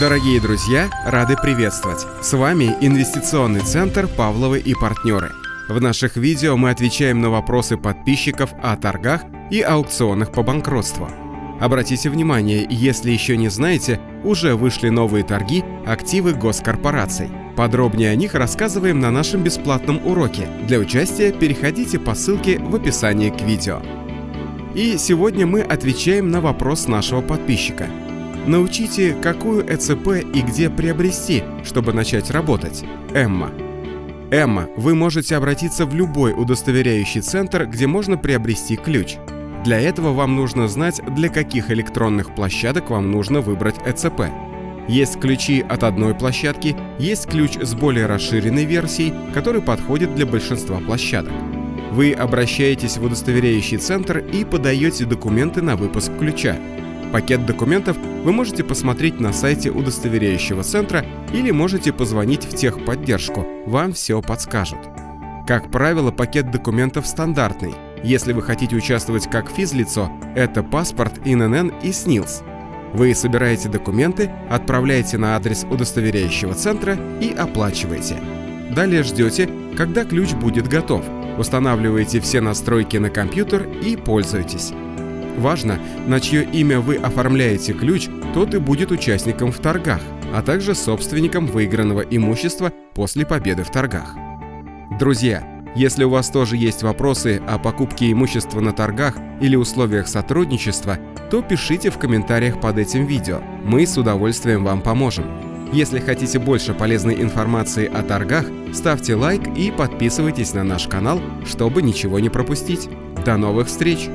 Дорогие друзья, рады приветствовать! С вами Инвестиционный центр «Павловы и партнеры». В наших видео мы отвечаем на вопросы подписчиков о торгах и аукционах по банкротству. Обратите внимание, если еще не знаете, уже вышли новые торги активы госкорпораций. Подробнее о них рассказываем на нашем бесплатном уроке. Для участия переходите по ссылке в описании к видео. И сегодня мы отвечаем на вопрос нашего подписчика. Научите, какую ЭЦП и где приобрести, чтобы начать работать. Эмма. Эмма, вы можете обратиться в любой удостоверяющий центр, где можно приобрести ключ. Для этого вам нужно знать, для каких электронных площадок вам нужно выбрать ЭЦП. Есть ключи от одной площадки, есть ключ с более расширенной версией, который подходит для большинства площадок. Вы обращаетесь в удостоверяющий центр и подаете документы на выпуск ключа. Пакет документов вы можете посмотреть на сайте удостоверяющего центра или можете позвонить в техподдержку, вам все подскажут. Как правило, пакет документов стандартный. Если вы хотите участвовать как физлицо, это паспорт, ИНН и СНИЛС. Вы собираете документы, отправляете на адрес удостоверяющего центра и оплачиваете. Далее ждете, когда ключ будет готов, устанавливаете все настройки на компьютер и пользуетесь. Важно, на чье имя вы оформляете ключ, тот и будет участником в торгах, а также собственником выигранного имущества после победы в торгах. Друзья, если у вас тоже есть вопросы о покупке имущества на торгах или условиях сотрудничества, то пишите в комментариях под этим видео. Мы с удовольствием вам поможем. Если хотите больше полезной информации о торгах, ставьте лайк и подписывайтесь на наш канал, чтобы ничего не пропустить. До новых встреч!